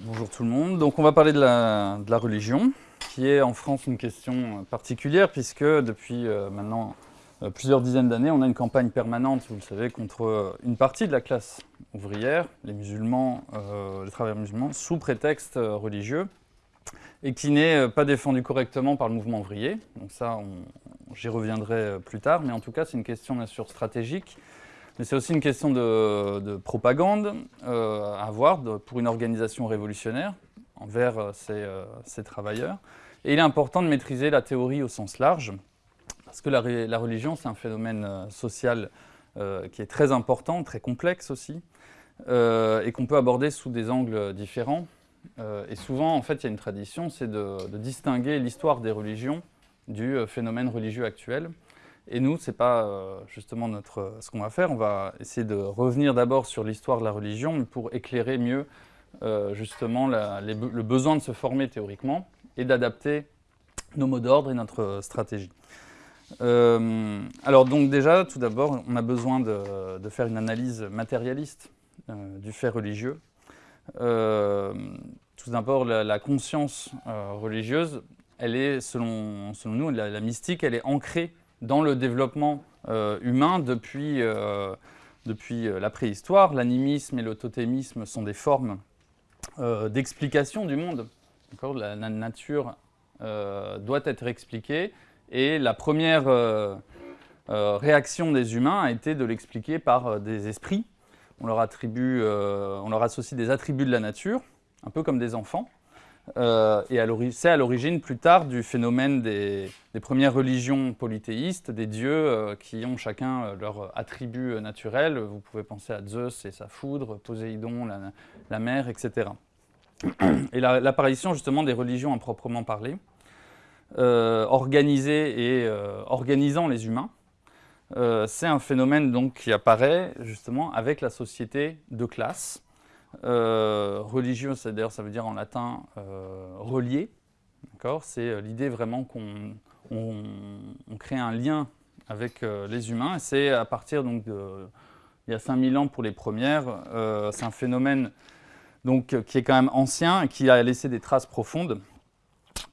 bonjour tout le monde. Donc on va parler de la, religion, qui est en France une question particulière, puisque depuis euh, maintenant euh, plusieurs dizaines d'années, on a une campagne permanente, vous le savez, contre euh, une partie de la classe ouvrière, les musulmans, les travailleurs musulmans, sous prétexte religieux, et qui n'est pas défendu correctement par le mouvement ouvrier. Donc ça, j'y reviendrai plus tard, mais en tout cas, c'est une question bien sûr stratégique, mais c'est aussi une question de, propagande euh, à avoir pour une organisation révolutionnaire envers euh, euh, ces, travailleurs. Et il est important de maîtriser la théorie au sens large, parce que la, religion, c'est un phénomène social qui est très important, très complexe aussi, et qu'on peut aborder sous des angles différents. et souvent, en fait, il y a une tradition, c'est de distinguer l'histoire des religions du phénomène religieux actuel. Et nous, ce n'est pas euh, justement notre, ce qu'on va faire. On va essayer de revenir d'abord sur l'histoire de la religion pour éclairer mieux euh, justement le besoin de se former théoriquement et d'adapter nos mots d'ordre et notre stratégie. Euh, alors donc déjà, tout d'abord, on a besoin de, faire une analyse matérialiste du fait religieux. tout d'abord, la, conscience religieuse, elle est, selon, selon nous, la mystique, elle est ancrée dans le développement euh, humain depuis, euh, euh, la préhistoire. L'animisme et le totémisme sont des formes d'explication du monde. La, la, nature doit être expliquée et la première réaction des humains a été de l'expliquer par des esprits. On leur, attribue, on leur associe des attributs de la nature, un peu comme des enfants. Euh, et c'est à l'origine plus tard du phénomène des, premières religions polythéistes, des dieux euh, qui ont chacun euh, leur attribut naturel. Vous pouvez penser à Zeus et sa foudre, Poséidon, la, mer, etc. Et l'apparition justement des religions à proprement parler, organisées et organisant les humains, c'est un phénomène donc qui apparaît justement avec la société de classe, euh, religieux, d'ailleurs ça veut dire en latin euh, relié. C'est euh, l'idée vraiment qu'on on, crée un lien avec les humains. C'est à partir donc de, il y a 5000 ans pour les premières. c'est un phénomène donc, qui est quand même ancien et qui a laissé des traces profondes.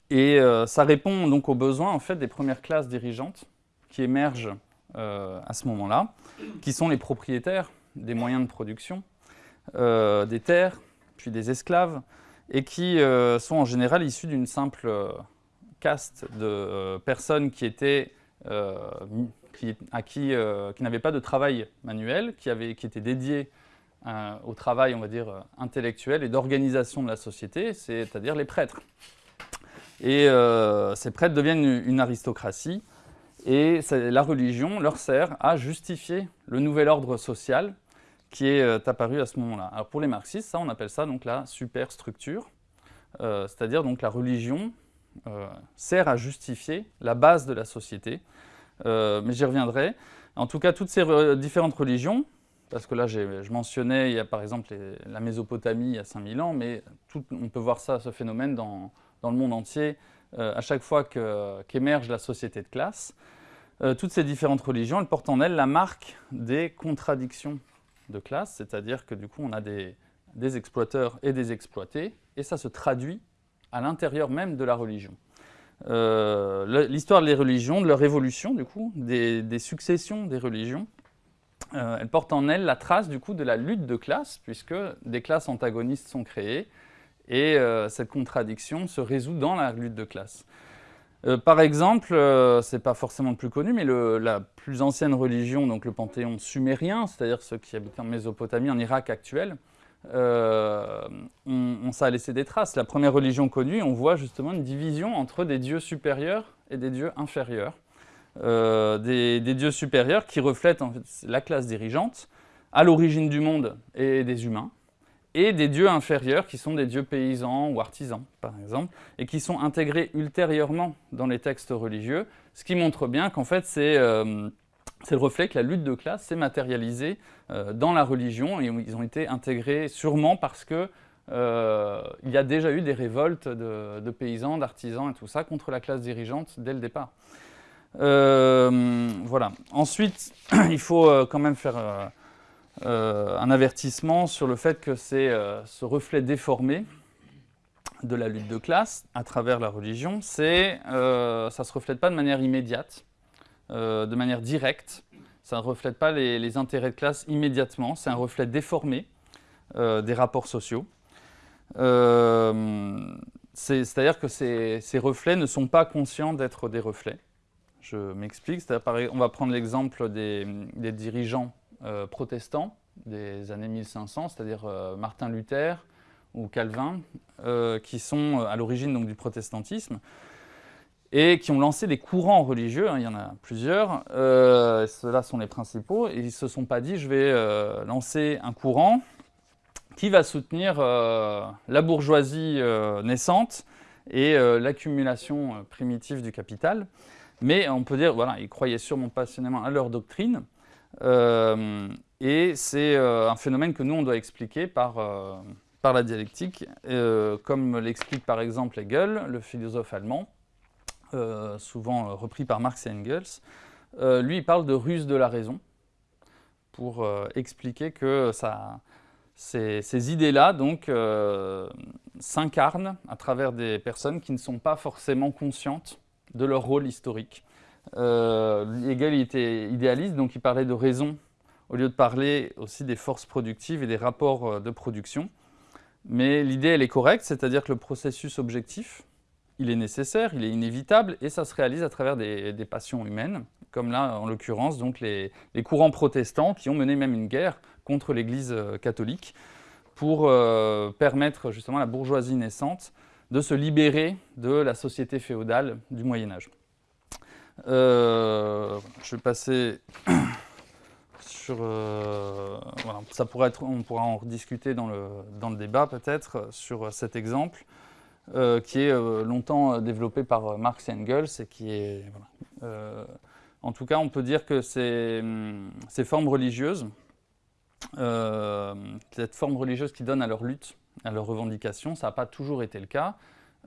Et ça répond donc aux besoins en fait, des premières classes dirigeantes qui émergent à ce moment-là, qui sont les propriétaires des moyens de production, euh, des terres, puis des esclaves, et qui euh, sont en général issus d'une simple euh, caste de personnes qui étaient qui, à qui, qui n'avaient pas de travail manuel, qui, qui étaient dédiés au travail, on va dire, intellectuel et d'organisation de la société, c'est-à-dire les prêtres. Et ces prêtres deviennent une, aristocratie, et la religion leur sert à justifier le nouvel ordre social qui est euh, apparu à ce moment-là. Pour les marxistes, ça, on appelle ça donc la superstructure, euh, c'est-à-dire donc la religion euh, sert à justifier la base de la société, mais j'y reviendrai. En tout cas, toutes ces différentes religions, parce que là, je mentionnais, il y a par exemple la Mésopotamie il y a 5000 ans, mais on peut voir ça, ce phénomène dans, le monde entier, à chaque fois qu'émerge la société de classe. toutes ces différentes religions, elles portent en elles la marque des contradictions de classe, c'est-à-dire que du coup on a des, exploiteurs et des exploités, et ça se traduit à l'intérieur même de la religion. Euh, l'histoire des religions, de leur évolution du coup, des, successions des religions, euh, elle porte en elle la trace du coup de la lutte de classe, puisque des classes antagonistes sont créées, et euh, cette contradiction se résout dans la lutte de classe. Euh, par exemple, euh, c'est pas forcément le plus connu, mais la plus ancienne religion, donc le panthéon sumérien, c'est-à-dire ceux qui habitaient en Mésopotamie, en Irak actuel, euh, on, ça a laissé des traces. La première religion connue, on voit justement une division entre des dieux supérieurs et des dieux inférieurs. Des, des, dieux supérieurs qui reflètent la classe dirigeante, à l'origine du monde et des humains, et des dieux inférieurs qui sont des dieux paysans ou artisans, par exemple, et qui sont intégrés ultérieurement dans les textes religieux, ce qui montre bien qu'en fait c'est euh, le reflet que la lutte de classe s'est matérialisée euh, dans la religion, et ils ont été intégrés sûrement parce que euh, il y a déjà eu des révoltes de, paysans, d'artisans et tout ça contre la classe dirigeante dès le départ. voilà. Ensuite, il faut quand même faire un avertissement sur le fait que c'est euh, ce reflet déformé de la lutte de classe à travers la religion, c'est euh, ça ne se reflète pas de manière immédiate, euh, de manière directe, ça ne reflète pas les, intérêts de classe immédiatement, c'est un reflet déformé euh, des rapports sociaux. C'est-à-dire que ces, reflets ne sont pas conscients d'être des reflets. Je m'explique, on va prendre l'exemple des, dirigeants protestants des années 1500, c'est-à-dire Martin Luther, ou Calvin, euh, qui sont euh, à l'origine du protestantisme, et qui ont lancé des courants religieux, hein, il y en a plusieurs, euh, ceux-là sont les principaux, et ils ne se sont pas dit, je vais lancer un courant qui va soutenir la bourgeoisie naissante et l'accumulation primitive du capital. Mais on peut dire, voilà, ils croyaient sûrement passionnément à leur doctrine, et c'est un phénomène que nous, on doit expliquer par par la dialectique, euh, comme l'explique par exemple Hegel, le philosophe allemand, euh, souvent repris par Marx et Engels. Euh, lui, il parle de ruse de la raison, pour expliquer que ça, ces, idées-là s'incarnent à travers des personnes qui ne sont pas forcément conscientes de leur rôle historique. Hegel il était idéaliste, donc il parlait de raison au lieu de parler aussi des forces productives et des rapports de production. Mais l'idée, elle est correcte, c'est-à-dire que le processus objectif, il est nécessaire, il est inévitable, et ça se réalise à travers des, passions humaines, comme là, en l'occurrence, donc les, courants protestants qui ont mené même une guerre contre l'Église euh, catholique pour euh, permettre justement à la bourgeoisie naissante de se libérer de la société féodale du Moyen-Âge. Euh, je vais passer euh, ça pourrait être, on pourra en rediscuter dans le, dans le débat peut-être sur cet exemple euh, qui est longtemps développé par Marx et Engels et qui est, en tout cas, on peut dire que ces, ces formes religieuses, cette forme religieuse qui donne à leur lutte, à leur revendication, ça n'a pas toujours été le cas.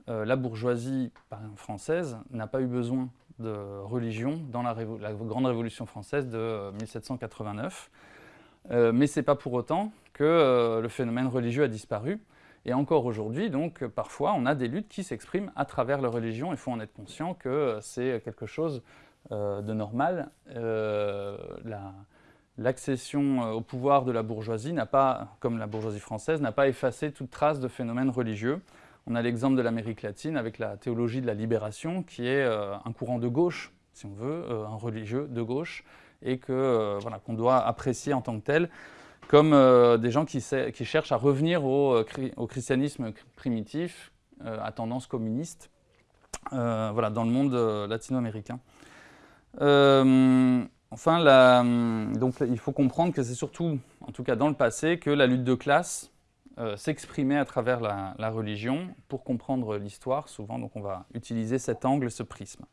la bourgeoisie française n'a pas eu besoin de religion dans la, Grande Révolution française de 1789. Euh, euh, mais ce n'est pas pour autant que euh, le phénomène religieux a disparu. Et encore aujourd'hui, donc, parfois, on a des luttes qui s'expriment à travers la religion. Il faut en être conscient que c'est quelque chose de normal. L'accession au pouvoir de la bourgeoisie n'a pas, comme la bourgeoisie française, n'a pas effacé toute trace de phénomènes religieux. On a l'exemple de l'Amérique latine avec la théologie de la libération, qui est euh, un courant de gauche, si on veut, euh, un religieux de gauche, et que euh, voilà, qu'on doit apprécier en tant que tel, comme des gens qui, cherchent à revenir au, christianisme primitif, à tendance communiste, voilà, dans le monde latino-américain. enfin, donc, il faut comprendre que c'est surtout, en tout cas dans le passé, que la lutte de classe euh, s'exprimer à travers la, religion pour comprendre l'histoire, souvent, donc on va utiliser cet angle, ce prisme.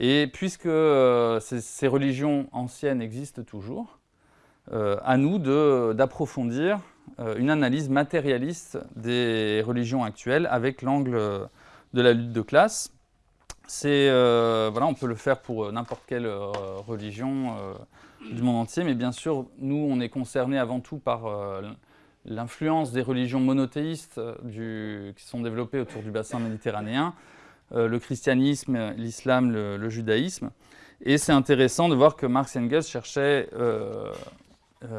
Et puisque euh, ces, religions anciennes existent toujours, euh, à nous d'approfondir une analyse matérialiste des religions actuelles avec l'angle de la lutte de classe. voilà, on peut le faire pour n'importe quelle religion du monde entier, mais bien sûr, nous, on est concernés avant tout par l'influence des religions monothéistes euh, qui sont développées autour du bassin méditerranéen, euh, le christianisme, l'islam, le, judaïsme. Et c'est intéressant de voir que Marx et Engels cherchaient euh,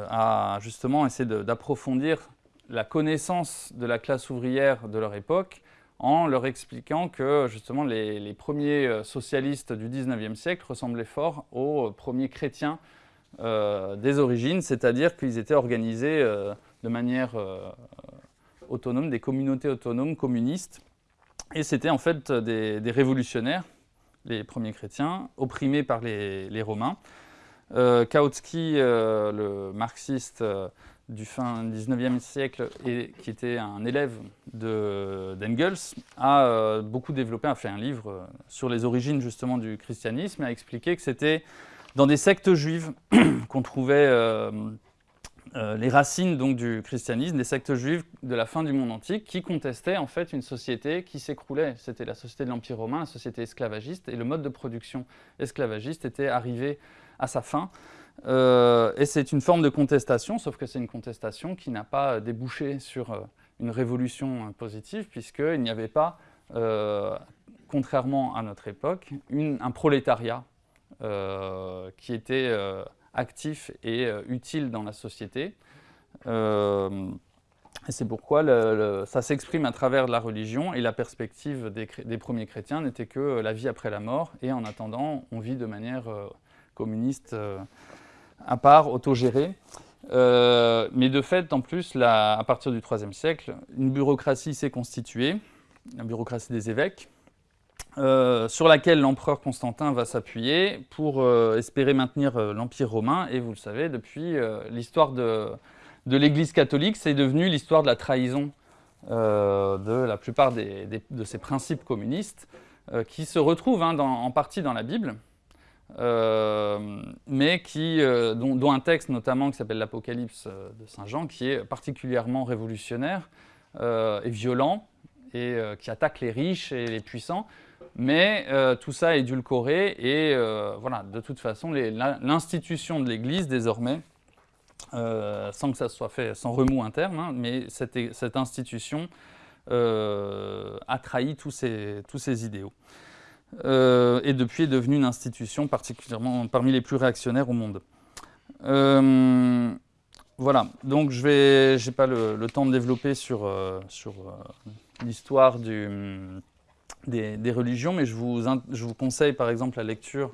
à justement essayer d'approfondir la connaissance de la classe ouvrière de leur époque en leur expliquant que justement les, premiers socialistes du 19e siècle ressemblaient fort aux premiers chrétiens des origines, c'est-à-dire qu'ils étaient organisés de manière euh, autonome, des communautés autonomes communistes. Et c'était en fait des, révolutionnaires, les premiers chrétiens, opprimés par les, Romains. Euh, Kautsky, euh, le marxiste du fin 19e siècle, et, qui était un élève d'Engels, a beaucoup développé, a fait un livre sur les origines justement du christianisme, a expliqué que c'était dans des sectes juives qu'on trouvait euh, les racines donc, du christianisme, des sectes juives de la fin du monde antique qui contestaient en fait une société qui s'écroulait. C'était la société de l'Empire romain, la société esclavagiste, et le mode de production esclavagiste était arrivé à sa fin. Euh, et c'est une forme de contestation, sauf que c'est une contestation qui n'a pas débouché sur euh, une révolution positive, puisqu'il n'y avait pas, contrairement à notre époque, un prolétariat qui était actif et utile dans la société. Et c'est pourquoi ça s'exprime à travers la religion et la perspective des, premiers chrétiens n'était que la vie après la mort et en attendant, on vit de manière euh, communiste euh, à part, autogérée. Euh, mais de fait, en plus, à partir du IIIe siècle, une bureaucratie s'est constituée, la bureaucratie des évêques, sur laquelle l'empereur Constantin va s'appuyer pour espérer maintenir l'Empire romain. Et vous le savez, depuis l'histoire de de l'Église catholique, c'est devenu l'histoire de la trahison euh, de la plupart de ces principes communistes, euh, qui se retrouvent hein, en partie dans la Bible, euh, mais qui, dont, un texte notamment qui s'appelle l'Apocalypse de Saint Jean, qui est particulièrement révolutionnaire et violent, et qui attaque les riches et les puissants, mais tout ça est édulcoré, et voilà, de toute façon, l'institution de l'Église, désormais, euh, sans que ça soit fait sans remous interne, hein, mais cette, institution euh, a trahi tous ces, tous ces idéaux. Euh, et depuis est devenue une institution particulièrement parmi les plus réactionnaires au monde. voilà, donc je n'ai pas le, temps de développer sur, sur l'histoire des, religions, mais je vous, je vous conseille par exemple la lecture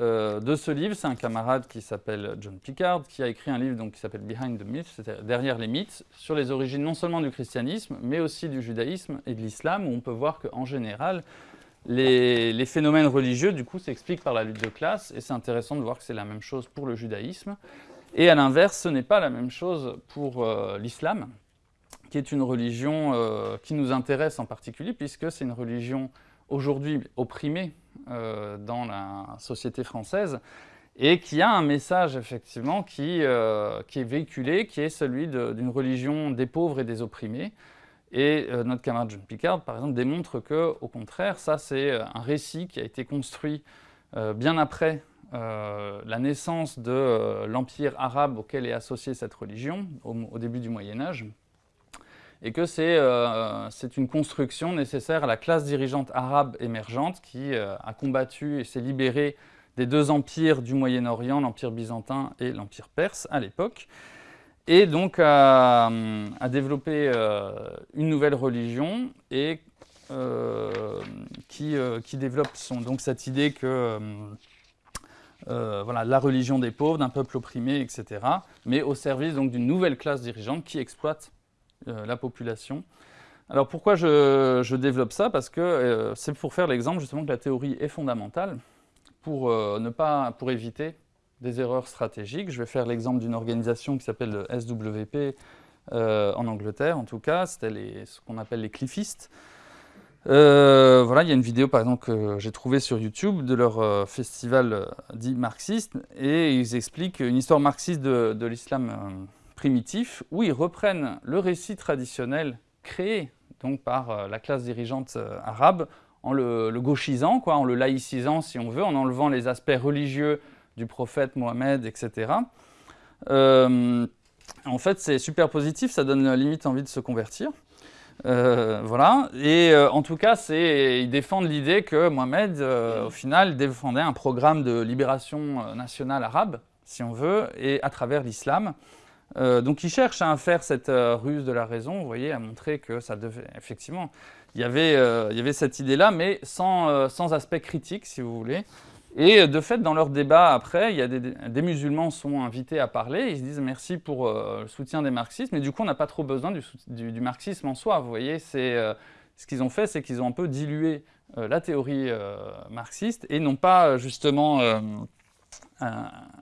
euh, de ce livre. C'est un camarade qui s'appelle John Pickard, qui a écrit un livre donc, qui s'appelle Behind the Myths, c'est-à-dire Derrière les mythes, sur les origines non seulement du christianisme, mais aussi du judaïsme et de l'islam, où on peut voir qu'en général, les, phénomènes religieux, du coup, s'expliquent par la lutte de classe, et c'est intéressant de voir que c'est la même chose pour le judaïsme. Et à l'inverse, ce n'est pas la même chose pour euh, l'islam, qui est une religion euh, qui nous intéresse en particulier, puisque c'est une religion aujourd'hui opprimée euh, dans la société française et qui a un message effectivement qui, euh, qui est véhiculé, qui est celui d'une religion des pauvres et des opprimés. Et notre camarade John Picard, par exemple, démontre que, au contraire, ça c'est un récit qui a été construit bien après la naissance de l'empire arabe auquel est associée cette religion, au début du Moyen Âge, et que euh, c'est une construction nécessaire à la classe dirigeante arabe émergente qui euh, a combattu et s'est libérée des deux empires du Moyen-Orient, l'Empire byzantin et l'Empire perse à l'époque, et donc a, développé euh, une nouvelle religion et qui, développe donc cette idée que voilà, la religion des pauvres, d'un peuple opprimé, etc., mais au service d'une nouvelle classe dirigeante qui exploite la population. Alors pourquoi je, développe ça? Parce que euh, c'est pour faire l'exemple justement que la théorie est fondamentale pour, euh, ne pas, pour éviter des erreurs stratégiques. Je vais faire l'exemple d'une organisation qui s'appelle le SWP en Angleterre en tout cas, c'était ce qu'on appelle les cliffistes. voilà, il y a une vidéo par exemple que j'ai trouvée sur YouTube de leur festival dit marxiste et ils expliquent une histoire marxiste de l'islam primitif où ils reprennent le récit traditionnel créé donc par euh, la classe dirigeante euh, arabe en le, gauchisant, quoi, en le laïcisant si on veut, en enlevant les aspects religieux du prophète Mohamed, etc. Euh, en fait, c'est super positif, ça donne limite envie de se convertir. voilà, et en tout cas, ils défendent l'idée que Mohamed, au final, défendait un programme de libération nationale arabe, si on veut, et à travers l'islam. Euh, donc il cherche à faire cette euh, ruse de la raison, vous voyez, à montrer que ça devait, effectivement, il y avait, euh, il y avait cette idée-là, mais sans, sans, aspect critique, si vous voulez. Et de fait, dans leur débat après, il y a des, musulmans sont invités à parler, ils se disent merci pour le soutien des marxistes, mais du coup on n'a pas trop besoin du, marxisme en soi, vous voyez, c'est... ce qu'ils ont fait, c'est qu'ils ont un peu dilué la théorie marxiste et n'ont pas justement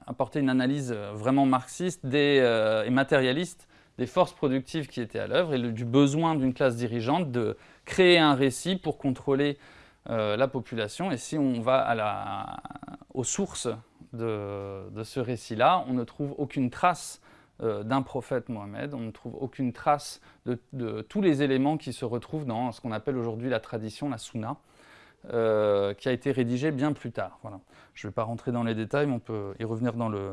apporter une analyse euh, vraiment marxiste euh, et matérialiste des forces productives qui étaient à l'œuvre et du besoin d'une classe dirigeante de créer un récit pour contrôler euh, la population. Et si on va aux sources de, ce récit-là, on ne trouve aucune trace d'un prophète Mohammed, on ne trouve aucune trace de, de, tous les éléments qui se retrouvent dans ce qu'on appelle aujourd'hui la tradition, la sunna, euh, qui a été rédigé bien plus tard. Voilà. Je ne vais pas rentrer dans les détails, mais on peut y revenir dans le,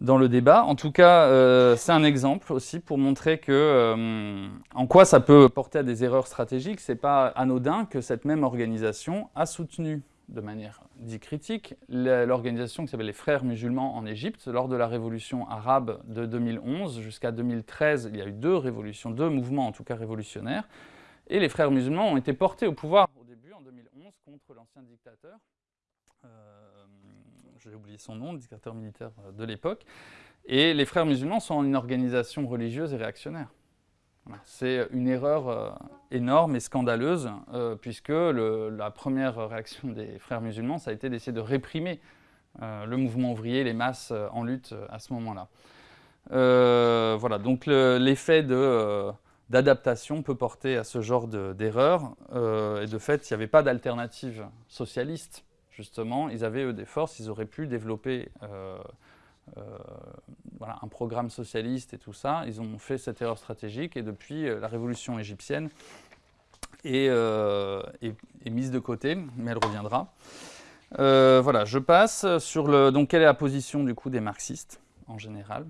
dans le débat. En tout cas, euh, c'est un exemple aussi pour montrer que, euh, en quoi ça peut porter à des erreurs stratégiques. Ce n'est pas anodin que cette même organisation a soutenu de manière dit critique l'organisation qui s'appelle les Frères musulmans en Égypte. Lors de la révolution arabe de 2011 jusqu'à 2013, il y a eu deux révolutions, deux mouvements en tout cas révolutionnaires. Et les Frères musulmans ont été portés au pouvoir 2011, contre l'ancien dictateur. Euh, j'ai oublié son nom, le dictateur militaire euh, de l'époque. Et les frères musulmans sont une organisation religieuse et réactionnaire. C'est une erreur euh, énorme et scandaleuse, puisque la première réaction des frères musulmans, ça a été d'essayer de réprimer le mouvement ouvrier, les masses en lutte à ce moment-là. voilà, donc l'effet d'adaptation peut porter à ce genre d'erreur, et de fait, il n'y avait pas d'alternative socialiste justement, ils avaient eux des forces, ils auraient pu développer euh, euh, un programme socialiste et tout ça. Ils ont fait cette erreur stratégique et depuis euh, la révolution égyptienne est, est, mise de côté, mais elle reviendra. voilà, je passe sur le. Donc, quelle est la position du coup des marxistes en général?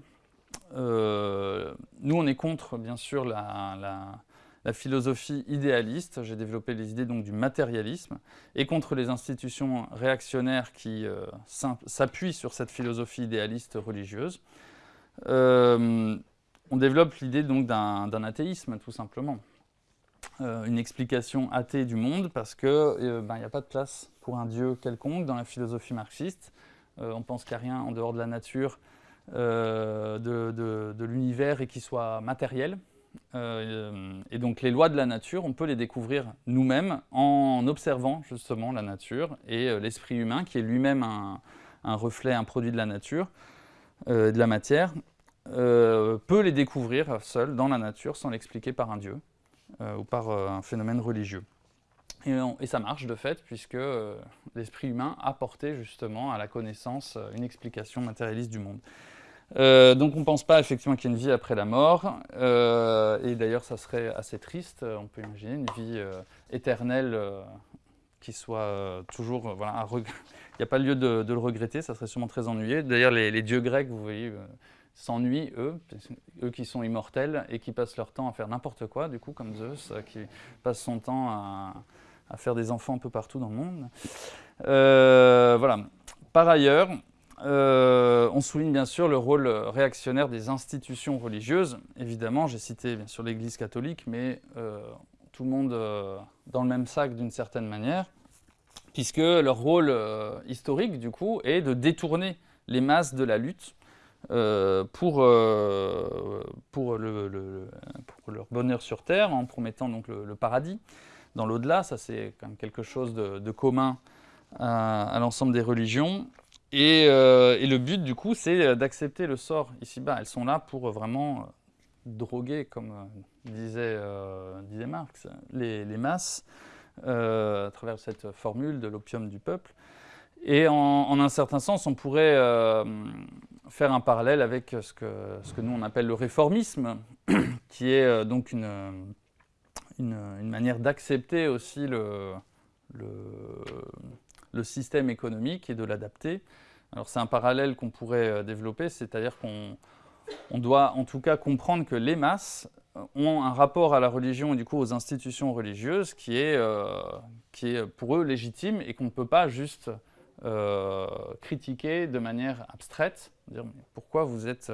Nous, on est contre, bien sûr, la la philosophie idéaliste, j'ai développé les idées donc du matérialisme, et contre les institutions réactionnaires qui euh, s'appuient sur cette philosophie idéaliste religieuse. Euh, on développe l'idée donc d'un athéisme, tout simplement. Euh, une explication athée du monde, parce qu'il ben, n'y a pas de place pour un dieu quelconque dans la philosophie marxiste. on pense a rien en dehors de la nature, de, de l'univers et qui soit matériel. Euh, et donc les lois de la nature, on peut les découvrir nous-mêmes en observant justement la nature et euh, l'esprit humain qui est lui-même un, reflet, un produit de la nature, euh, de la matière, peut les découvrir seul dans la nature sans l'expliquer par un dieu ou par un phénomène religieux. Et, ça marche de fait puisque l'esprit humain a porté justement à la connaissance une explication matérialiste du monde. Euh, donc on ne pense pas effectivement qu'il y ait une vie après la mort, euh, et d'ailleurs ça serait assez triste, on peut imaginer une vie euh, éternelle qui soit toujours, voilà, il n'y a pas lieu de, le regretter, ça serait sûrement très ennuyé. D'ailleurs les, dieux grecs, vous voyez, s'ennuient eux, eux qui sont immortels et qui passent leur temps à faire n'importe quoi, du coup comme Zeus, qui passe son temps à, à, faire des enfants un peu partout dans le monde. voilà. Par ailleurs, euh, on souligne bien sûr le rôle réactionnaire des institutions religieuses. Évidemment, j'ai cité bien sûr l'Église catholique, mais euh, tout le monde euh, dans le même sac d'une certaine manière, puisque leur rôle historique, du coup, est de détourner les masses de la lutte pour, pour, leur bonheur sur Terre, en promettant donc le, paradis. Dans l'au-delà, ça c'est quand même quelque chose de, commun à l'ensemble des religions. Euh, et, le but, du coup, c'est euh, d'accepter le sort ici-bas. Elles sont là pour euh, vraiment droguer, comme disait, disait, Marx, les, masses, à travers cette formule de l'opium du peuple. Et en, un certain sens, on pourrait faire un parallèle avec ce que, ce que nous on appelle le réformisme, qui est donc une, une, manière d'accepter aussi le, le le système économique et de l'adapter. Alors c'est un parallèle qu'on pourrait euh, développer, c'est-à-dire qu'on on doit en tout cas comprendre que les masses ont un rapport à la religion et du coup aux institutions religieuses qui est, euh, qui est pour eux légitime et qu'on ne peut pas juste euh, critiquer de manière abstraite, dire pourquoi vous êtes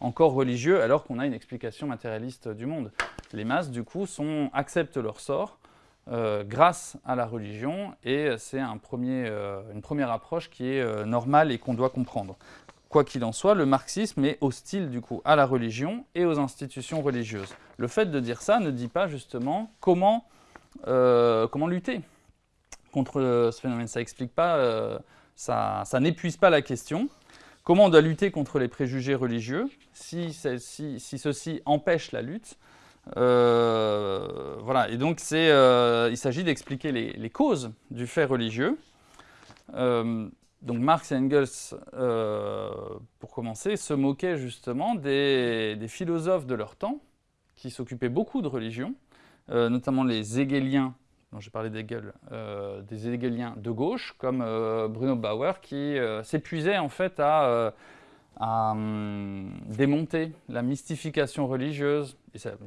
encore religieux alors qu'on a une explication matérialiste du monde. Les masses du coup sont, acceptent leur sort euh, grâce à la religion, et c'est euh, une première approche qui est euh, normale et qu'on doit comprendre. Quoi qu'il en soit, le marxisme est hostile du coup à la religion et aux institutions religieuses. Le fait de dire ça ne dit pas justement comment, comment lutter contre ce phénomène. Ça pas, ça, n'épuise pas la question. Comment on doit lutter contre les préjugés religieux si, si, si ceci empêche la lutte? Euh, voilà, et donc euh, il s'agit d'expliquer les, causes du fait religieux. Euh, donc Marx et Engels, pour commencer, se moquaient justement des, philosophes de leur temps, qui s'occupaient beaucoup de religion, notamment les Hegeliens, dont j'ai parlé d'Hegel, des Hegeliens de gauche, comme Bruno Bauer, qui s'épuisaient en fait à à hum, démonter la mystification religieuse.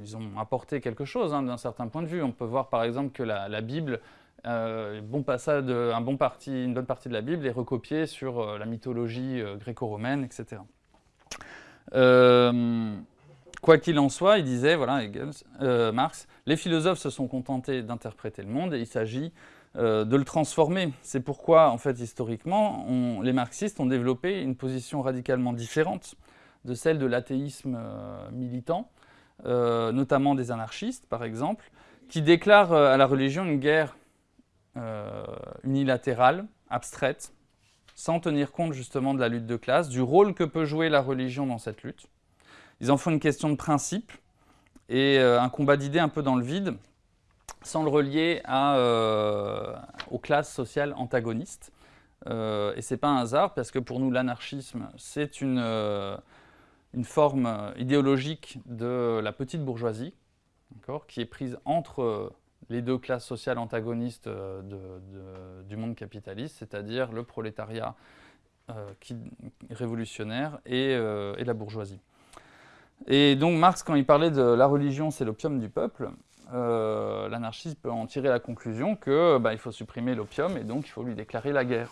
Ils ont apporté quelque chose hein, d'un certain point de vue. On peut voir par exemple que la, Bible, euh, passage un bon parti, une bonne partie de la Bible est recopiée sur euh, la mythologie euh, gréco-romaine, etc. quoi qu'il en soit, il disait, voilà, Marx, les philosophes se sont contentés d'interpréter le monde et il s'agit euh, de le transformer. C'est pourquoi, en fait, historiquement, les marxistes ont développé une position radicalement différente de celle de l'athéisme euh, militant, euh, notamment des anarchistes, par exemple, qui déclarent à la religion une guerre unilatérale, abstraite, sans tenir compte justement de la lutte de classe, du rôle que peut jouer la religion dans cette lutte. Ils en font une question de principe et un combat d'idées un peu dans le vide, sans le relier euh, aux classes sociales antagonistes. Euh, et ce n'est pas un hasard, parce que pour nous, l'anarchisme, c'est une, euh, une, forme idéologique de la petite bourgeoisie, qui est prise entre les deux classes sociales antagonistes du monde capitaliste, c'est-à-dire le prolétariat qui, révolutionnaire et, et la bourgeoisie. Et donc Marx, quand il parlait de la religion, c'est l'opium du peuple, euh, l'anarchiste peut en tirer la conclusion que bah, il faut supprimer l'opium et donc il faut lui déclarer la guerre.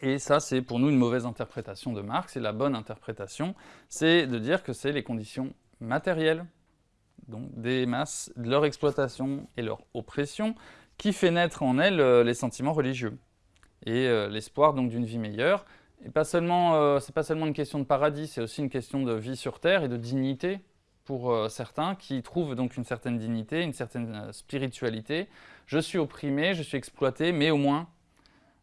Et ça, c'est pour nous une mauvaise interprétation de Marx, et la bonne interprétation, c'est de dire que c'est les conditions matérielles, donc des masses, de leur exploitation et leur oppression, qui fait naître en elles euh, les sentiments religieux, et euh, l'espoir donc d'une vie meilleure. Et pas seulement, c'est pas seulement une question de paradis, c'est aussi une question de vie sur Terre et de dignité pour euh, certains qui trouvent donc une certaine dignité, une certaine euh, spiritualité. Je suis opprimé, je suis exploité, mais au moins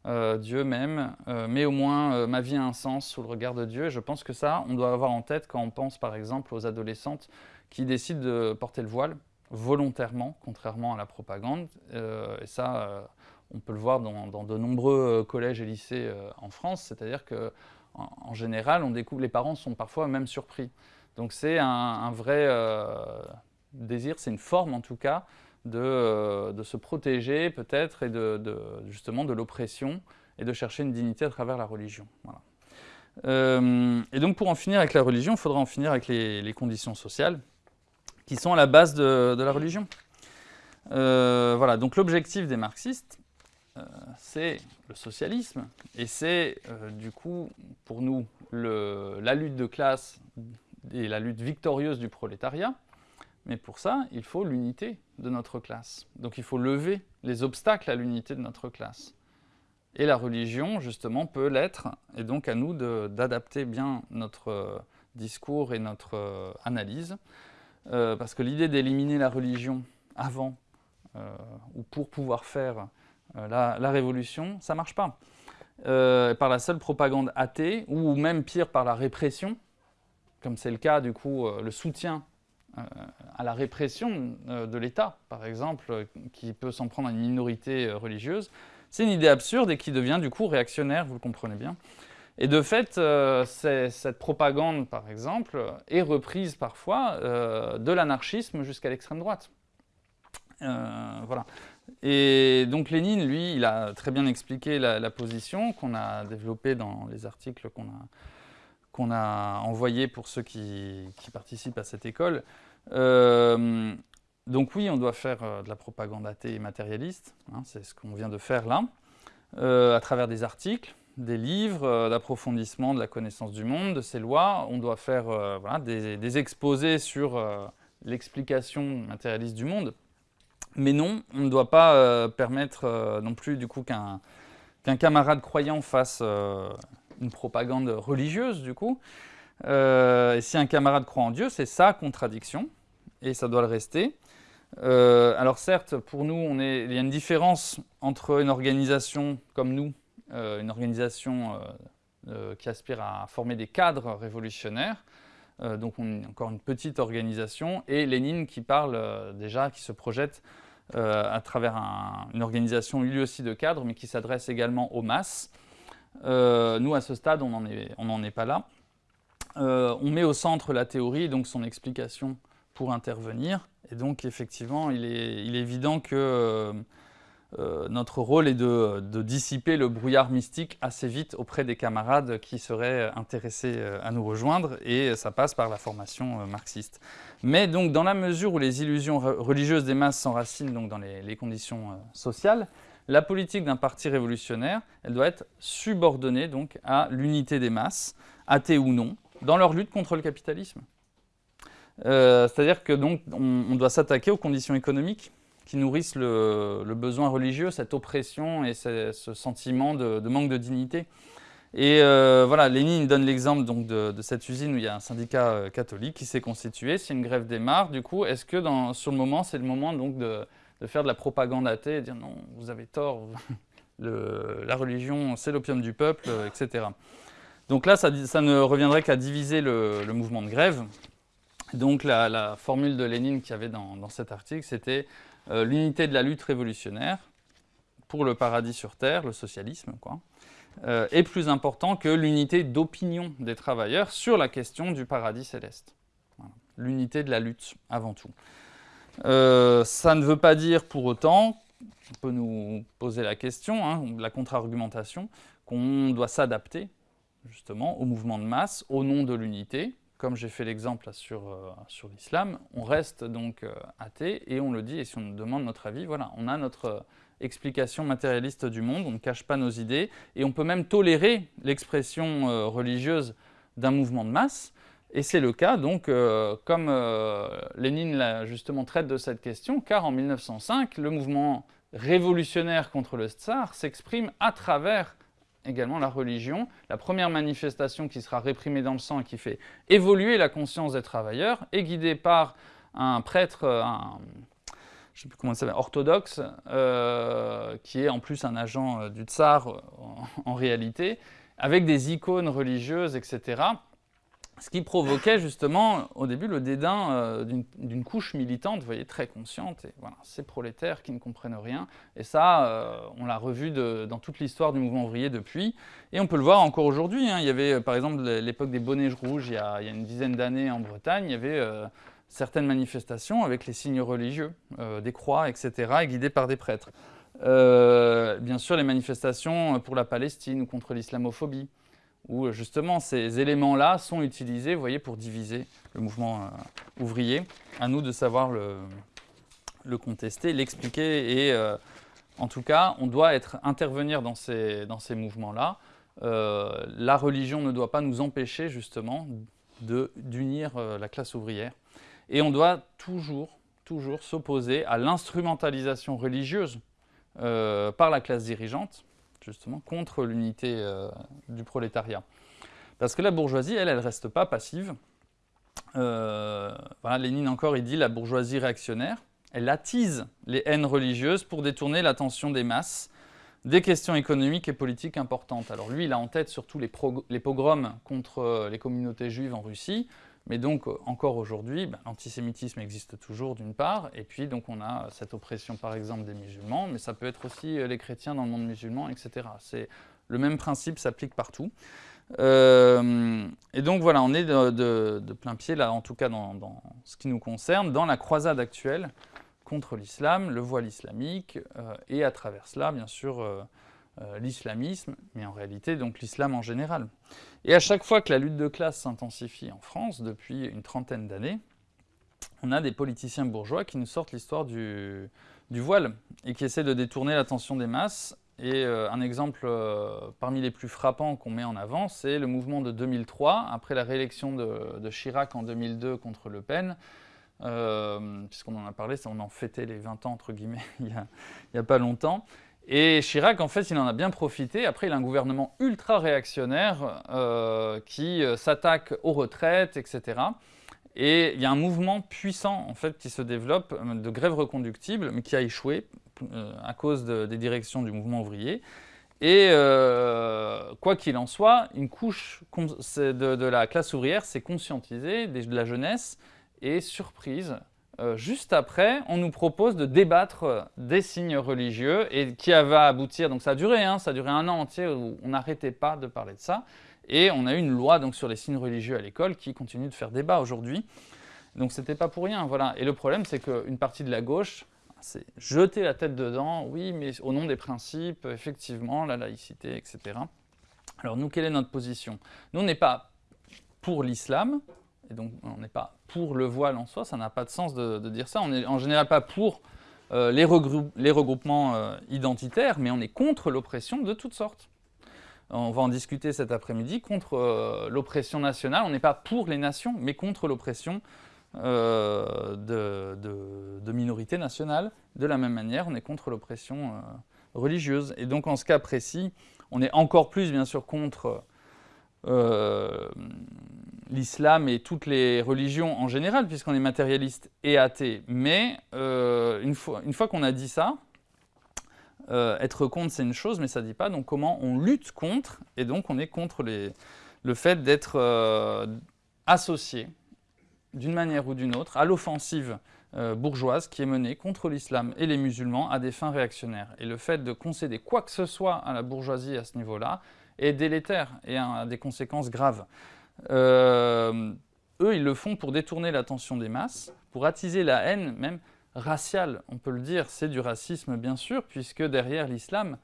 euh, Dieu m'aime, mais au moins ma vie a un sens sous le regard de Dieu. Et je pense que ça, on doit avoir en tête quand on pense par exemple aux adolescentes qui décident de porter le voile volontairement, contrairement à la propagande. et ça, on peut le voir dans, de nombreux collèges et lycées en France, c'est-à-dire que en, général, on découvre, les parents sont parfois même surpris. Donc c'est un, vrai euh, désir, c'est une forme en tout cas de, euh, se protéger peut-être et de, justement de l'oppression et de chercher une dignité à travers la religion. Euh, et donc pour en finir avec la religion, il faudra en finir avec les, conditions sociales qui sont à la base de, la religion. voilà, donc l'objectif des marxistes, c'est le socialisme, et c'est du coup pour nous la lutte de classe et la lutte victorieuse du prolétariat, mais pour ça, il faut l'unité de notre classe. Donc il faut lever les obstacles à l'unité de notre classe. Et la religion, justement, peut l'être, et donc à nous d'adapter bien notre euh, discours et notre euh, analyse, euh, parce que l'idée d'éliminer la religion avant ou pour pouvoir faire la, la, révolution, ça ne marche pas. par la seule propagande athée, ou même pire, par la répression, comme c'est le cas du coup, euh, le soutien euh, à la répression euh, de l'État, par exemple, qui peut s'en prendre à une minorité religieuse, c'est une idée absurde et qui devient du coup réactionnaire, vous le comprenez bien. Et de fait, cette propagande, par exemple, est reprise parfois de l'anarchisme jusqu'à l'extrême droite. voilà. Et donc Lénine, lui, il a très bien expliqué la, la position qu'on a développée dans les articles qu'on a, qu'on a envoyé pour ceux qui, participent à cette école. Euh, donc oui, on doit faire euh, de la propagande athée et matérialiste, hein, c'est ce qu'on vient de faire là, euh, à travers des articles, des livres, d'approfondissement de la connaissance du monde, de ses lois. On doit faire des, exposés sur l'explication matérialiste du monde. Mais non, on ne doit pas permettre non plus du coup qu'un camarade croyant fasse une propagande religieuse du coup. Euh, et si un camarade croit en Dieu, c'est sa contradiction, et ça doit le rester. Euh, alors certes, pour nous, il y a une différence entre une organisation comme nous, euh, une organisation qui aspire à former des cadres révolutionnaires, donc on est encore une petite organisation, et Lénine qui parle déjà, qui se projette à travers une organisation lui aussi de cadres, mais qui s'adresse également aux masses, euh, nous, à ce stade, on n'en est, pas là. Euh, on met au centre la théorie, donc son explication pour intervenir. Et donc, effectivement, il est, évident que euh, notre rôle est de, dissiper le brouillard mystique assez vite auprès des camarades qui seraient intéressés à nous rejoindre, et ça passe par la formation marxiste. Mais donc, dans la mesure où les illusions religieuses des masses s'enracinent dans les, conditions sociales, la politique d'un parti révolutionnaire, elle doit être subordonnée donc à l'unité des masses, athées ou non, dans leur lutte contre le capitalisme. C'est-à-dire que donc on doit s'attaquer aux conditions économiques qui nourrissent le, besoin religieux, cette oppression et ce, sentiment de, manque de dignité. Et euh, voilà, Lénine donne l'exemple de, cette usine où il y a un syndicat euh, catholique qui s'est constitué. Si une grève démarre, du coup, est-ce que sur le moment, c'est le moment donc de, faire de la propagande athée et dire non, vous avez tort, la religion, c'est l'opium du peuple, euh, etc. Donc là, ça, ne reviendrait qu'à diviser le, mouvement de grève. Donc la, formule de Lénine qu'il y avait dans, dans cet article, c'était euh, l'unité de la lutte révolutionnaire pour le paradis sur Terre, le socialisme, quoi, euh, est plus important que l'unité d'opinion des travailleurs sur la question du paradis céleste. L'unité de la lutte, avant tout. Euh, ça ne veut pas dire pour autant, on peut nous poser la question, hein, la contre-argumentation, qu'on doit s'adapter justement au mouvement de masse au nom de l'unité, comme j'ai fait l'exemple sur, euh, sur l'islam, on reste donc euh, athée et on le dit, et si on nous demande notre avis, voilà, on a notre explication matérialiste du monde, on ne cache pas nos idées, et on peut même tolérer l'expression religieuse d'un mouvement de masse, et c'est le cas, donc, comme Lénine justement traite de cette question, car en 1905, le mouvement révolutionnaire contre le tsar s'exprime à travers également la religion, la première manifestation qui sera réprimée dans le sang et qui fait évoluer la conscience des travailleurs, est guidée par un prêtre, un, je sais plus comment ça orthodoxe, euh, qui est en plus un agent euh, du tsar euh, en réalité, avec des icônes religieuses, etc ce qui provoquait justement au début le dédain euh, d'une couche militante, très consciente, et voilà, ces prolétaires qui ne comprennent rien, et ça, euh, on l'a revu dans toute l'histoire du mouvement ouvrier depuis, et on peut le voir encore aujourd'hui, hein. il y avait par exemple l'époque des bonnets rouges, il y a, une dizaine d'années en Bretagne, il y avait euh, certaines manifestations avec les signes religieux, des croix, etc., et guidées par des prêtres. bien sûr, les manifestations pour la Palestine ou contre l'islamophobie, où justement ces éléments-là sont utilisés, pour diviser le mouvement euh, ouvrier. À nous de savoir le, contester, l'expliquer, et euh, en tout cas, on doit intervenir dans ces, mouvements-là. Euh, la religion ne doit pas nous empêcher justement d'unir la classe ouvrière. Et on doit toujours, toujours s'opposer à l'instrumentalisation religieuse par la classe dirigeante, justement, contre l'unité euh, du prolétariat. Parce que la bourgeoisie, elle, elle ne reste pas passive. Euh, voilà, Lénine encore, il dit la bourgeoisie réactionnaire, elle attise les haines religieuses pour détourner l'attention des masses des questions économiques et politiques importantes. Alors lui, il a en tête surtout les, pogroms contre euh, les communautés juives en Russie, mais donc, euh, encore aujourd'hui, ben, l'antisémitisme existe toujours d'une part, et puis donc on a cette oppression par exemple des musulmans, mais ça peut être aussi euh, les chrétiens dans le monde musulman, etc. Le même principe s'applique partout. Euh, et donc voilà, on est de, plein pied, là en tout cas dans, ce qui nous concerne, dans la croisade actuelle contre l'islam, le voile islamique, et à travers cela, bien sûr, euh, l'islamisme, mais en réalité donc l'islam en général. Et à chaque fois que la lutte de classe s'intensifie en France, depuis une trentaine d'années, on a des politiciens bourgeois qui nous sortent l'histoire du, voile et qui essaient de détourner l'attention des masses. Et euh, un exemple euh, parmi les plus frappants qu'on met en avant, c'est le mouvement de 2003, après la réélection de, Chirac en 2002 contre Le Pen, puisqu'on en a parlé, on en fêtait les 20 ans, entre guillemets, il n'y a, pas longtemps. Et Chirac, en fait, il en a bien profité. Après, il a un gouvernement ultra réactionnaire euh, qui euh, s'attaque aux retraites, etc. Et il y a un mouvement puissant, en fait, qui se développe euh, de grève reconductible, mais qui a échoué à cause des directions du mouvement ouvrier. Et quoi qu'il en soit, une couche de, de la classe ouvrière s'est conscientisée, de la jeunesse, et surprise, juste après, on nous propose de débattre des signes religieux et qui va aboutir, donc ça a duré, hein, ça a duré un an entier où on n'arrêtait pas de parler de ça. Et on a eu une loi donc, sur les signes religieux à l'école qui continue de faire débat aujourd'hui. Donc c'était pas pour rien, voilà. Et le problème, c'est qu'une partie de la gauche C'est jeter la tête dedans, oui, mais au nom des principes, effectivement, la laïcité, etc. Alors nous, quelle est notre position? Nous, on n'est pas pour l'islam, et donc on n'est pas pour le voile en soi, ça n'a pas de sens de, dire ça. On n'est en général pas pour euh, les, regroupements euh, identitaires, mais on est contre l'oppression de toutes sortes. On va en discuter cet après-midi contre euh, l'oppression nationale. On n'est pas pour les nations, mais contre l'oppression de, de, minorités nationales. De la même manière, on est contre l'oppression religieuse. Et donc en ce cas précis, on est encore plus bien sûr contre l'islam et toutes les religions en général, puisqu'on est matérialiste et athée. Mais euh, une fois, qu'on a dit ça, euh, être contre, c'est une chose, mais ça ne dit pas donc comment on lutte contre, et donc on est contre les, le fait d'être euh, associé, d'une manière ou d'une autre, à l'offensive bourgeoise qui est menée contre l'islam et les musulmans à des fins réactionnaires. Et le fait de concéder quoi que ce soit à la bourgeoisie à ce niveau-là est délétère et a des conséquences graves. Euh, eux, ils le font pour détourner l'attention des masses, pour attiser la haine, même raciale, on peut le dire. C'est du racisme, bien sûr, puisque derrière l'islam,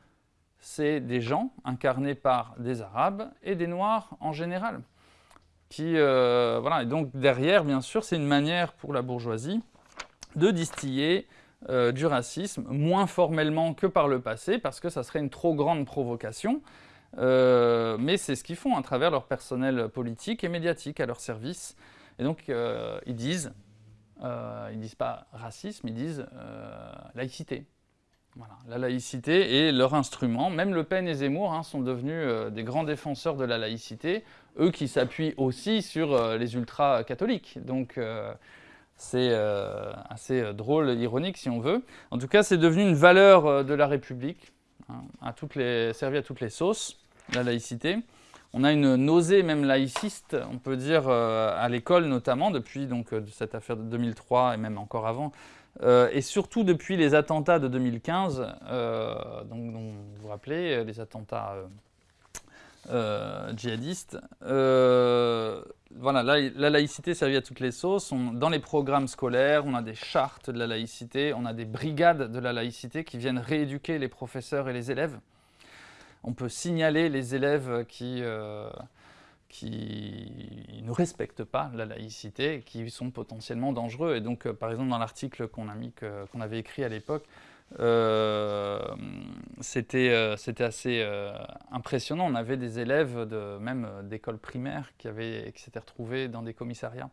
c'est des gens incarnés par des Arabes et des Noirs en général. Qui, euh, voilà. Et donc derrière, bien sûr, c'est une manière pour la bourgeoisie de distiller euh, du racisme, moins formellement que par le passé, parce que ça serait une trop grande provocation. Euh, mais c'est ce qu'ils font à travers leur personnel politique et médiatique à leur service. Et donc, euh, ils disent, euh, ils disent pas racisme, ils disent laïcité. Voilà, la laïcité est leur instrument. Même Le Pen et Zemmour hein, sont devenus des grands défenseurs de la laïcité, eux qui s'appuient aussi sur les ultra-catholiques. Donc, c'est assez drôle, ironique si on veut. En tout cas, c'est devenu une valeur de la République, hein, à toutes les, servi à toutes les sauces la laïcité. On a une nausée même laïciste, on peut dire, euh, à l'école notamment, depuis donc, euh, cette affaire de 2003 et même encore avant, euh, et surtout depuis les attentats de 2015, donc, dont vous vous rappelez, les attentats djihadistes. voilà, la, laïcité servit à toutes les sauces. dans les programmes scolaires, on a des chartes de la laïcité, on a des brigades de la laïcité qui viennent rééduquer les professeurs et les élèves on peut signaler les élèves qui, euh, qui ne respectent pas la laïcité, qui sont potentiellement dangereux. Et donc, euh, par exemple, dans l'article qu'on avait écrit à l'époque, euh, c'était assez impressionnant. On avait des élèves même d'école primaire qui, qui s'étaient retrouvés dans des commissariats.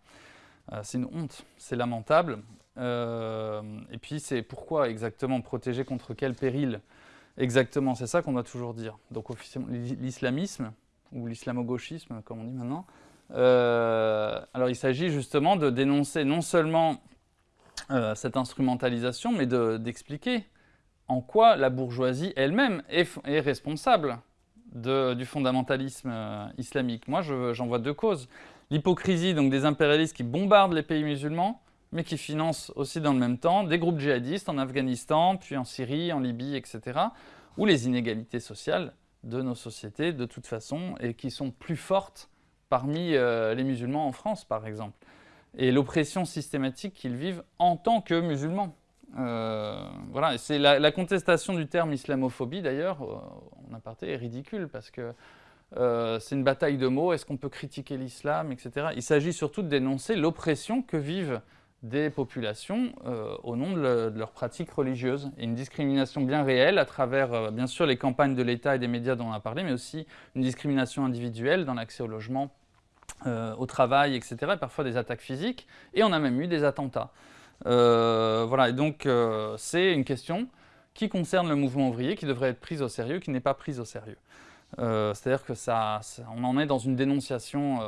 c'est une honte, c'est lamentable. et puis, c'est pourquoi exactement protéger contre quel péril? Exactement, c'est ça qu'on doit toujours dire. Donc l'islamisme, ou l'islamo-gauchisme, comme on dit maintenant, euh, alors il s'agit justement de dénoncer non seulement euh, cette instrumentalisation, mais d'expliquer en quoi la bourgeoisie elle-même est, responsable du fondamentalisme euh, islamique. Moi, j'en vois deux causes. L'hypocrisie des impérialistes qui bombardent les pays musulmans, mais qui financent aussi dans le même temps des groupes djihadistes en Afghanistan, puis en Syrie, en Libye, etc., ou les inégalités sociales de nos sociétés, de toute façon, et qui sont plus fortes parmi euh, les musulmans en France, par exemple, et l'oppression systématique qu'ils vivent en tant que musulmans. Euh, voilà, c'est la, contestation du terme islamophobie, d'ailleurs, euh, en aparté, est ridicule, parce que c'est une bataille de mots, est-ce qu'on peut critiquer l'islam, etc. Il s'agit surtout de dénoncer l'oppression que vivent des populations euh, au nom de, leurs pratiques religieuses. Et une discrimination bien réelle à travers, euh, bien sûr, les campagnes de l'État et des médias dont on a parlé, mais aussi une discrimination individuelle dans l'accès au logement, euh, au travail, etc., et parfois des attaques physiques, et on a même eu des attentats. voilà, et donc c'est une question qui concerne le mouvement ouvrier, qui devrait être prise au sérieux, qui n'est pas prise au sérieux. C'est-à-dire que ça, on en est dans une dénonciation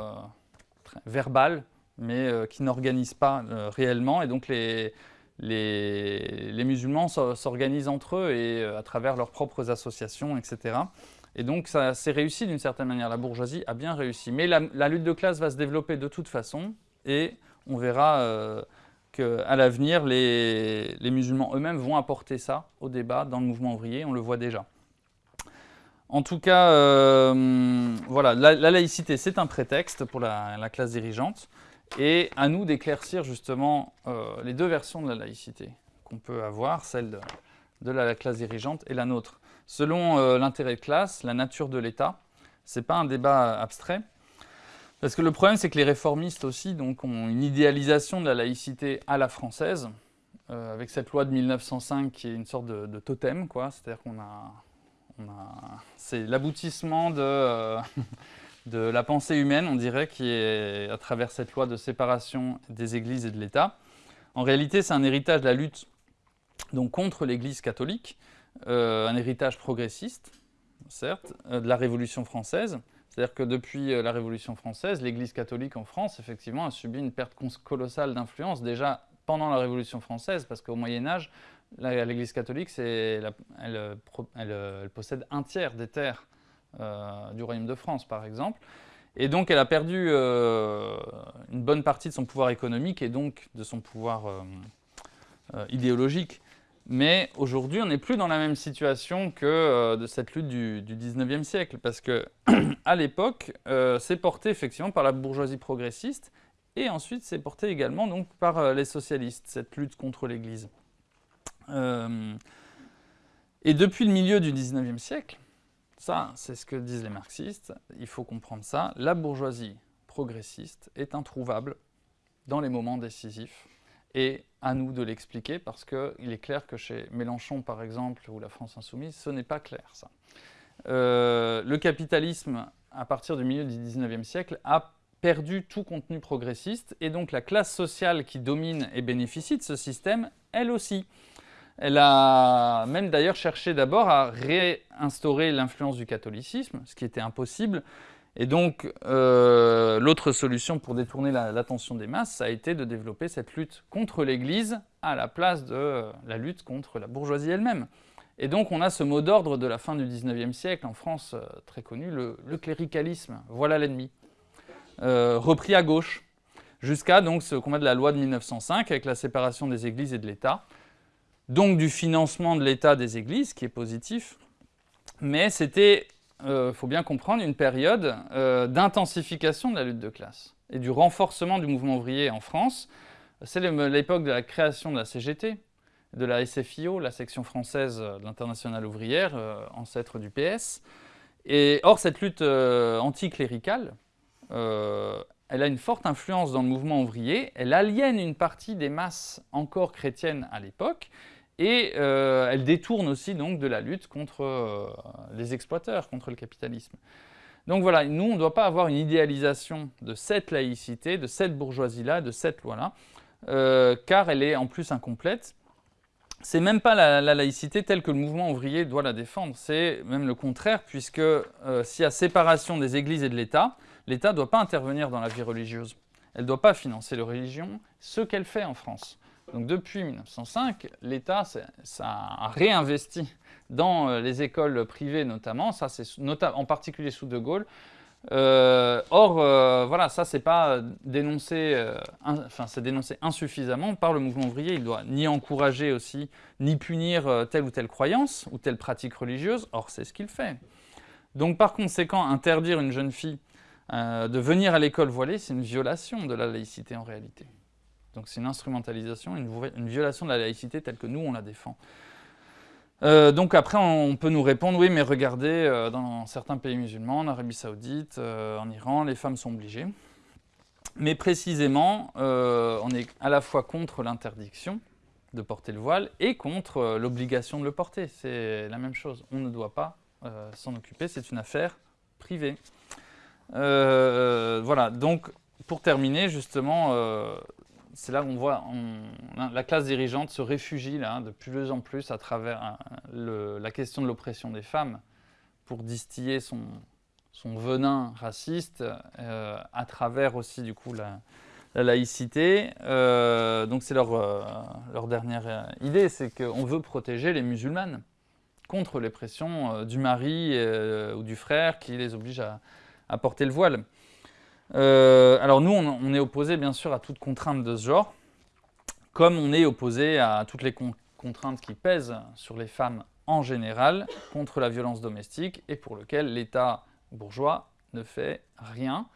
verbale mais euh, qui n'organisent pas euh, réellement. Et donc les, les, musulmans s'organisent entre eux et euh, à travers leurs propres associations, etc. Et donc ça s'est réussi d'une certaine manière, la bourgeoisie a bien réussi. Mais la, lutte de classe va se développer de toute façon et on verra qu'à l'avenir, les, musulmans eux-mêmes vont apporter ça au débat dans le mouvement ouvrier, on le voit déjà. En tout cas, voilà, la, laïcité, c'est un prétexte pour la classe dirigeante. Et à nous d'éclaircir justement euh, les deux versions de la laïcité qu'on peut avoir, celle de, la classe dirigeante et la nôtre. Selon euh, l'intérêt de classe, la nature de l'État, ce n'est pas un débat abstrait. Parce que le problème, c'est que les réformistes aussi donc, ont une idéalisation de la laïcité à la française, euh, avec cette loi de 1905 qui est une sorte de, totem. C'est-à-dire qu'on a, c'est l'aboutissement de, de la pensée humaine, on dirait, qui est à travers cette loi de séparation des églises et de l'État. En réalité, c'est un héritage de la lutte donc, contre l'Église catholique, euh, un héritage progressiste, certes, de la Révolution française. C'est-à-dire que depuis la Révolution française, l'Église catholique en France, effectivement, a subi une perte colossale d'influence, déjà pendant la Révolution française, parce qu'au Moyen Âge, l'Église catholique, elle, possède un tiers des terres euh, du Royaume de France, par exemple. Et donc, elle a perdu euh, une bonne partie de son pouvoir économique et donc de son pouvoir euh, idéologique. Mais aujourd'hui, on n'est plus dans la même situation que de cette lutte du, du 19e siècle, parce que à l'époque, c'est porté effectivement par la bourgeoisie progressiste, et ensuite, c'est porté également donc, par euh, les socialistes, cette lutte contre l'Église. Euh, et depuis le milieu du 19e siècle, ça, c'est ce que disent les marxistes, il faut comprendre ça, la bourgeoisie progressiste est introuvable dans les moments décisifs. Et à nous de l'expliquer, parce qu'il est clair que chez Mélenchon, par exemple, ou la France Insoumise, ce n'est pas clair, ça. Euh, le capitalisme, à partir du milieu du 19e siècle, a perdu tout contenu progressiste, et donc la classe sociale qui domine et bénéficie de ce système, elle aussi. Elle a même d'ailleurs cherché d'abord à réinstaurer l'influence du catholicisme, ce qui était impossible, et donc euh, l'autre solution pour détourner l'attention des masses, ça a été de développer cette lutte contre l'Église à la place de la lutte contre la bourgeoisie elle-même. Et donc on a ce mot d'ordre de la fin du 19e siècle en France, euh, très connu, le cléricalisme, voilà l'ennemi. Euh, repris à gauche, jusqu'à ce combat de la loi de 1905 avec la séparation des églises et de l'État, donc du financement de l'État des églises, qui est positif, mais c'était, il euh, faut bien comprendre, une période euh, d'intensification de la lutte de classe et du renforcement du mouvement ouvrier en France. C'est l'époque de la création de la CGT, de la SFIO, la section française de l'Internationale ouvrière, ancêtre du PS. Et or, cette lutte anticléricale, euh, elle a une forte influence dans le mouvement ouvrier, elle aliène une partie des masses encore chrétiennes à l'époque, et euh, elle détourne aussi donc de la lutte contre euh, les exploiteurs, contre le capitalisme. Donc voilà, nous on ne doit pas avoir une idéalisation de cette laïcité, de cette bourgeoisie-là, de cette loi-là, car elle est en plus incomplète. C'est même pas la, laïcité telle que le mouvement ouvrier doit la défendre, c'est même le contraire, puisque s'il y a séparation des églises et de l'État, l'État ne doit pas intervenir dans la vie religieuse. Elle ne doit pas financer la religion, ce qu'elle fait en France. Donc depuis 1905, l'État a réinvesti dans euh, les écoles privées notamment, ça c'est en particulier sous De Gaulle. Euh, or, euh, voilà, ça c'est pas dénoncé, c'est dénoncé insuffisamment par le mouvement ouvrier. Il doit ni encourager aussi, ni punir telle ou telle croyance ou telle pratique religieuse. Or, c'est ce qu'il fait. Donc par conséquent, interdire une jeune fille de venir à l'école voilée, c'est une violation de la laïcité en réalité. Donc c'est une instrumentalisation, une, violation de la laïcité telle que nous, on la défend. Euh, donc après, on peut nous répondre, oui, mais regardez, euh, dans certains pays musulmans, en Arabie Saoudite, en Iran, les femmes sont obligées. Mais précisément, on est à la fois contre l'interdiction de porter le voile et contre l'obligation de le porter. C'est la même chose. On ne doit pas s'en occuper, c'est une affaire privée. Euh, voilà, donc pour terminer, justement, euh, c'est là qu'on voit la classe dirigeante se réfugie là, de plus en plus à travers euh, la question de l'oppression des femmes pour distiller son, son venin raciste à travers aussi du coup la, laïcité. donc c'est leur, leur, dernière idée, c'est qu'on veut protéger les musulmanes contre les pressions du mari ou du frère qui les oblige à porter le voile. Euh, alors nous, on, est opposé bien sûr à toute contrainte de ce genre, comme on est opposé à toutes les contraintes qui pèsent sur les femmes en général contre la violence domestique et pour lequel l'État bourgeois ne fait rien.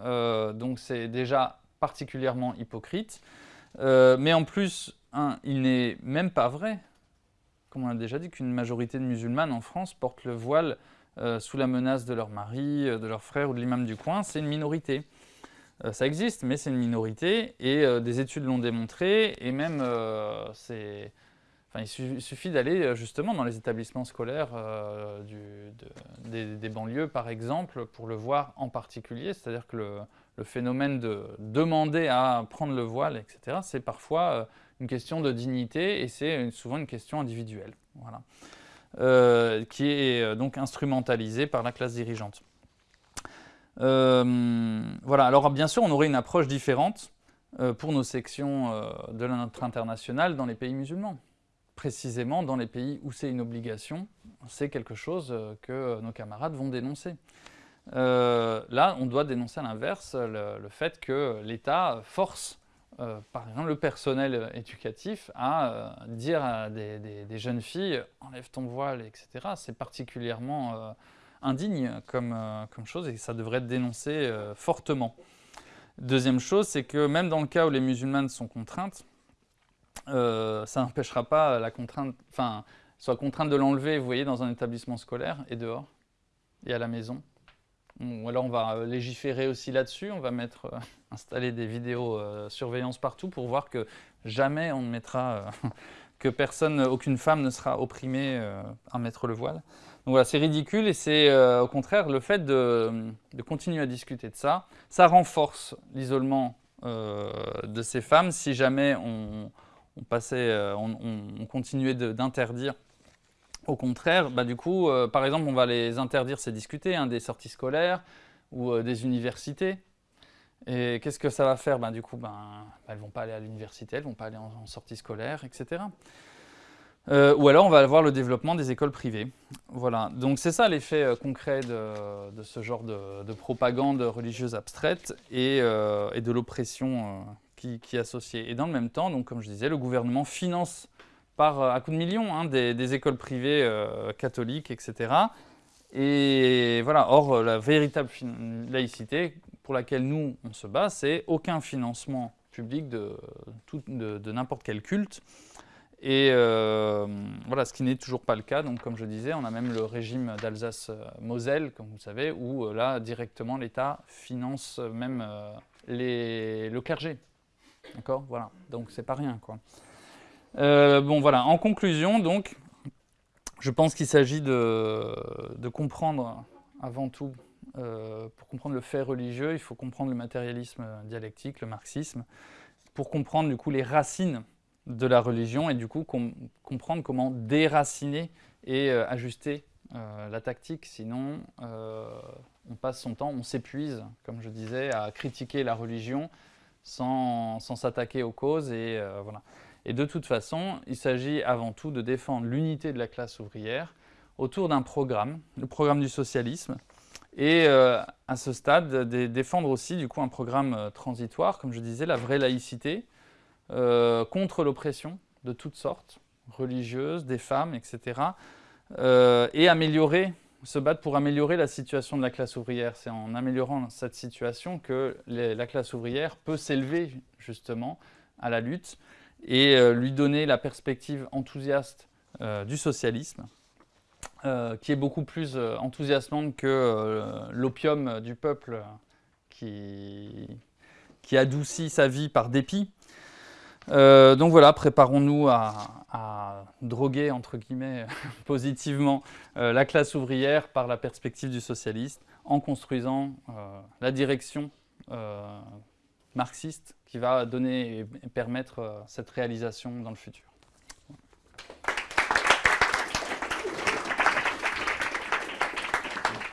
Euh, donc c'est déjà particulièrement hypocrite. Euh, mais en plus, il n'est même pas vrai, comme on a déjà dit, qu'une majorité de musulmanes en France portent le voile sous la menace de leur mari, euh, de leur frère ou de l'imam du coin, c'est une minorité. Euh, ça existe, mais c'est une minorité, et des études l'ont démontré, et même il suffit d'aller justement dans les établissements scolaires des, banlieues, par exemple, pour le voir en particulier. C'est-à-dire que le, le, phénomène de demander à prendre le voile, etc., c'est parfois une question de dignité et c'est souvent une question individuelle. Voilà. Euh, qui est euh, donc instrumentalisée par la classe dirigeante. Euh, voilà, alors bien sûr, on aurait une approche différente pour nos sections de notre international dans les pays musulmans. Précisément dans les pays où c'est une obligation, c'est quelque chose que nos camarades vont dénoncer. là, on doit dénoncer à l'inverse le, fait que l'État force euh, par exemple, le personnel éducatif à euh, dire à des, jeunes filles « enlève ton voile », etc. C'est particulièrement euh, indigne comme, chose et ça devrait être dénoncé fortement. Deuxième chose, c'est que même dans le cas où les musulmanes sont contraintes, ça n'empêchera pas la contrainte, enfin, soit contrainte de l'enlever, vous voyez, dans un établissement scolaire et dehors, et à la maison. Ou alors on va euh, légiférer aussi là-dessus, on va mettre, euh, installer des vidéos euh, surveillance partout pour voir que jamais on ne mettra, que personne, aucune femme ne sera opprimée à mettre le voile. Donc voilà, c'est ridicule et c'est au contraire le fait de, continuer à discuter de ça, ça renforce l'isolement de ces femmes si jamais on, passait, on continuait d'interdire au contraire, bah, du coup, euh, par exemple, on va les interdire, c'est discuter, hein, des sorties scolaires ou euh, des universités. Et qu'est-ce que ça va faire? Bah, Du coup, ben, elles ne vont pas aller à l'université, elles ne vont pas aller en, sortie scolaire, etc. Euh, ou alors, on va avoir le développement des écoles privées. Voilà, donc c'est ça l'effet concret de, ce genre de, propagande religieuse abstraite et, de l'oppression qui, qui, est associée. Et dans le même temps, comme je disais, le gouvernement finance par, euh, à coups de millions hein, des, écoles privées euh, catholiques, etc. Et voilà, or euh, la véritable laïcité pour laquelle nous on se bat, c'est aucun financement public de, de, n'importe quel culte. Et voilà, ce qui n'est toujours pas le cas. Donc, comme je disais, on a même le régime d'Alsace-Moselle, comme vous savez, où là, directement, l'État finance même les, le clergé. D'accord? Voilà. Donc, c'est pas rien, quoi. Euh, bon voilà, en conclusion donc, je pense qu'il s'agit de, comprendre avant tout, euh, pour comprendre le fait religieux, il faut comprendre le matérialisme dialectique, le marxisme, pour comprendre du coup les racines de la religion et du coup comprendre comment déraciner et euh, ajuster la tactique, sinon on passe son temps, on s'épuise, comme je disais, à critiquer la religion sans s'attaquer aux causes et voilà. Et de toute façon, il s'agit avant tout de défendre l'unité de la classe ouvrière autour d'un programme, le programme du socialisme, et euh, à ce stade, de défendre aussi du coup un programme euh, transitoire, comme je disais, la vraie laïcité, euh, contre l'oppression de toutes sortes, religieuse, des femmes, etc. et améliorer, se battre pour améliorer la situation de la classe ouvrière. C'est en améliorant cette situation que la classe ouvrière peut s'élever justement à la lutte et euh, lui donner la perspective enthousiaste euh, du socialisme, euh, qui est beaucoup plus enthousiasmante que l'opium du peuple qui, qui, adoucit sa vie par dépit. donc voilà, préparons-nous à, droguer, entre guillemets, positivement la classe ouvrière par la perspective du socialiste en construisant la direction marxiste qui va donner et permettre euh, cette réalisation dans le futur.